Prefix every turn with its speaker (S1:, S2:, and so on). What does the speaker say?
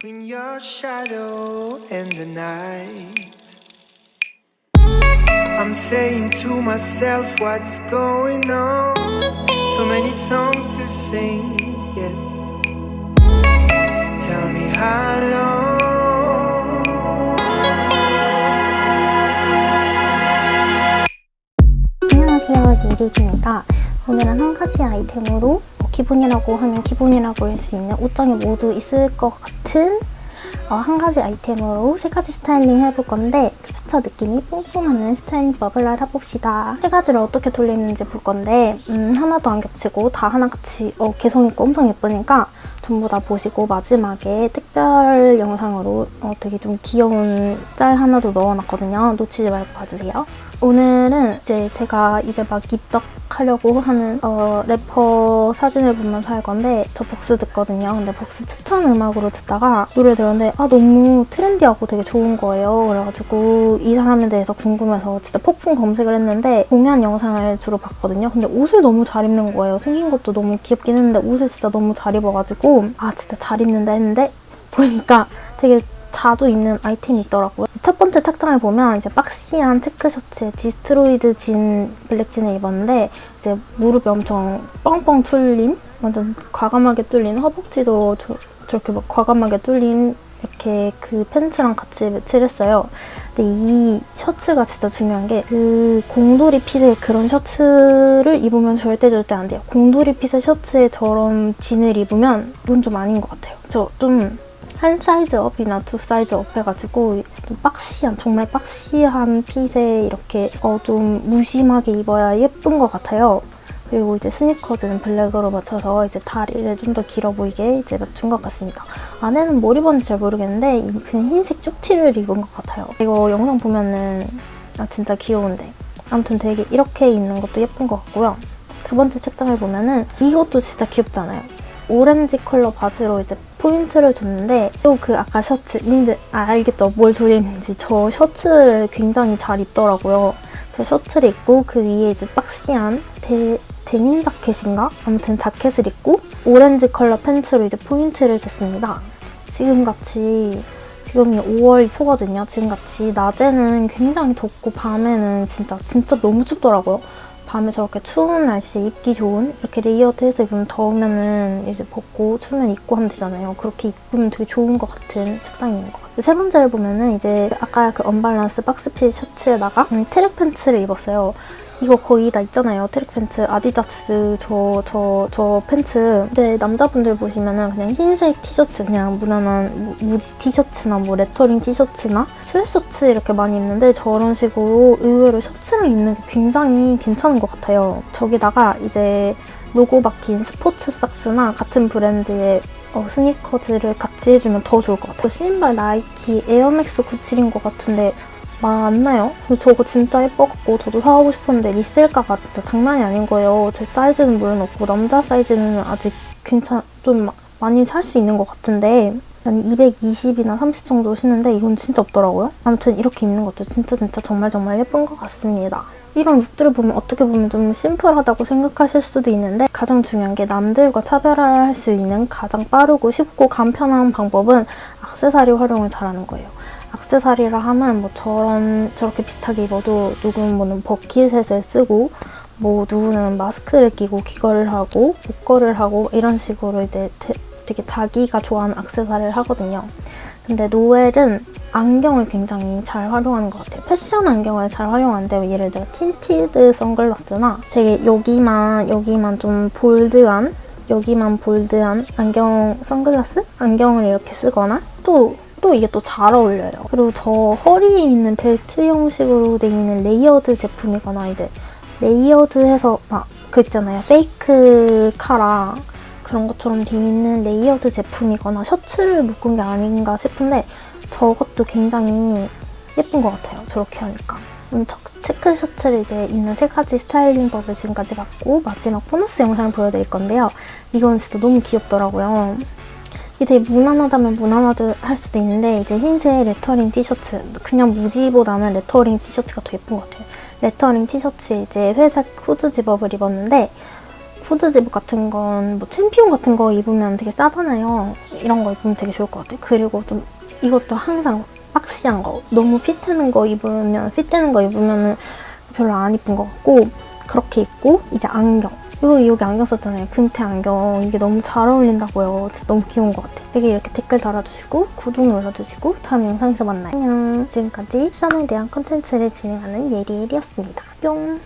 S1: Between your shadow and the night, I'm saying to myself, what's going on? So many songs to sing, yet tell me how long.
S2: 안녕하세요 유리입니다 오늘은 한 가지 아이템으로 뭐 기본이라고 하면 기본이라고 할 수 있는 옷장에 모두 있을 것 같은 어, 한 가지 아이템으로 세 가지 스타일링 해볼 건데 힙스터 느낌이 뽕뽕하는 스타일링법을 알아봅시다. 세 가지를 어떻게 돌리는지 볼 건데 음, 하나도 안 겹치고 다 하나같이 어, 개성있고 엄청 예쁘니까 전부 다 보시고 마지막에 특별 영상으로 어, 되게 좀 귀여운 짤 하나도 넣어놨거든요. 놓치지 말고 봐주세요 오늘은 이제 제가 이제 막 입덕 하려고 하는 어, 래퍼 사진을 보면서 할 건데 저 벅스 듣거든요. 근데 벅스 추천 음악으로 듣다가 노래 들었는데 아 너무 트렌디하고 되게 좋은 거예요. 그래가지고 이 사람에 대해서 궁금해서 진짜 폭풍 검색을 했는데 공연 영상을 주로 봤거든요. 근데 옷을 너무 잘 입는 거예요. 생긴 것도 너무 귀엽긴 했는데 옷을 진짜 너무 잘 입어가지고 아 진짜 잘 입는다 했는데 보니까 되게 자주 입는 아이템이 있더라고요. 첫 번째 착장을 보면 이제 boxy한 체크 셔츠에 destroyed 진 블랙 진을 입었는데 이제 무릎이 엄청 뻥뻥 뚫린 완전 과감하게 뚫린 허벅지도 저, 저렇게 막 과감하게 뚫린 이렇게 그 팬츠랑 같이 매치를 했어요. 근데 이 셔츠가 진짜 중요한 게 그 공돌이 fit의 그런 셔츠를 입으면 절대 절대 안 돼요. 공돌이 fit의 셔츠에 저런 진을 입으면 이건 좀 아닌 것 같아요. 저좀 한 사이즈 up이나 두 사이즈 up 해가지고 좀 boxy한 정말 boxy한 fit에 이렇게 어, 좀 무심하게 입어야 예쁜 것 같아요. 그리고 이제 스니커즈는 블랙으로 맞춰서 이제 다리를 좀 더 길어 보이게 이제 맞춘 것 같습니다. 안에는 뭘 입었는지 잘 모르겠는데 그냥 흰색 쭉티를 입은 것 같아요. 이거 영상 보면은 아 진짜 귀여운데 아무튼 되게 이렇게 입는 것도 예쁜 것 같고요. 두 번째 책장을 보면은 이것도 진짜 귀엽잖아요. 오렌지 컬러 바지로 이제 포인트를 줬는데 또 그 아까 셔츠 님들 아, 알겠죠? 뭘 돌리는지 저 셔츠를 굉장히 잘 입더라고요. 저 셔츠를 입고 그 위에 이제 boxy한 데, 데님 자켓인가? 아무튼 자켓을 입고 오렌지 컬러 팬츠로 이제 포인트를 줬습니다. 지금같이 지금이 5월 초거든요. 지금같이 낮에는 굉장히 덥고 밤에는 진짜 진짜 너무 춥더라고요. 밤에 저렇게 추운 날씨에 입기 좋은 이렇게 layered 해서 입으면 더우면은 이제 벗고 추우면 입고 하면 되잖아요. 그렇게 입으면 되게 좋은 것 같은 색상인 것 같아요. 세 번째를 보면은 이제 아까 그 언밸런스 box fit 셔츠에다가 음, 트랙 팬츠를 입었어요. 이거 거의 다 있잖아요. 트랙 팬츠, 아디다스 저 저 저 팬츠. 이제 남자분들 보시면은 그냥 흰색 티셔츠, 그냥 무난한 무, 지 티셔츠나 뭐 레터링 티셔츠나 스웨셔츠 이렇게 많이 입는데 저런 식으로 의외로 셔츠를 입는 게 굉장히 괜찮은 것 같아요. 저기다가 이제 로고 박힌 스포츠 socks나 같은 브랜드의 어, 스니커즈를 같이 해주면 더 좋을 것 같아요. 신발 나이키 에어맥스 97인 것 같은데 말 안 나요? 근데 저거 진짜 예뻐갖고 저도 사가고 싶었는데 리셀가가 진짜 장난이 아닌 거예요. 제 사이즈는 물론 없고 남자 사이즈는 아직 괜찮 좀 많이 살 수 있는 것 같은데 한 220이나 30 정도 신는데 이건 진짜 없더라고요. 아무튼 이렇게 입는 것도 진짜 진짜 정말 정말 예쁜 것 같습니다. 이런 룩들을 보면 어떻게 보면 좀 심플하다고 생각하실 수도 있는데 가장 중요한 게 남들과 차별화할 수 있는 가장 빠르고 쉽고 간편한 방법은 악세사리 활용을 잘하는 거예요. 악세사리라 하면 뭐 저런 저렇게 비슷하게 입어도 누구는 bucket hat을 쓰고 뭐 누구는 마스크를 끼고 귀걸이를 하고 목걸이를 하고 이런 식으로 이제 되게 자기가 좋아하는 악세사리를 하거든요. 근데 노엘은 안경을 굉장히 잘 활용하는 것 같아요. 패션 안경을 잘 활용하는데 예를 들어 tinted 선글라스나 되게 여기만 여기만 좀 bold한 여기만 bold한 안경 선글라스? 안경을 이렇게 쓰거나 또또 이게 또 잘 어울려요. 그리고 저 허리에 있는 벨트 형식으로 돼 있는 layered 제품이거나 이제 layered해서 막 그 있잖아요. fake 카라 그런 것처럼 돼 있는 layered 제품이거나 셔츠를 묶은 게 아닌가 싶은데 저것도 굉장히 예쁜 것 같아요. 저렇게 하니까. 음, 체크 셔츠를 이제 입는 세 가지 스타일링 법을 지금까지 봤고 마지막 보너스 영상을 보여드릴 건데요. 이건 진짜 너무 귀엽더라고요. 이게 되게 무난하다면 무난하다 할 수도 있는데 이제 흰색 레터링 티셔츠 그냥 무지보다는 레터링 티셔츠가 더 예쁜 것 같아요. 레터링 티셔츠 이제 회색 후드 zip-up을 입었는데 후드 제복 같은 건 뭐 챔피온 같은 거 입으면 되게 싸잖아요. 이런 거 입으면 되게 좋을 것 같아요. 그리고 좀 이것도 항상 boxy한 거. 너무 fit되는 거 입으면 fit되는 거 입으면 별로 안 이쁜 것 같고 그렇게 입고 이제 안경. 이거 여기 안경 썼잖아요. 금태 안경. 이게 너무 잘 어울린다고요. 진짜 너무 귀여운 것 같아. 여기 이렇게 댓글 달아주시고 구독 눌러주시고 다음 영상에서 만나요. 안녕. 지금까지 시험에 대한 컨텐츠를 진행하는 예리엘이었습니다. 뿅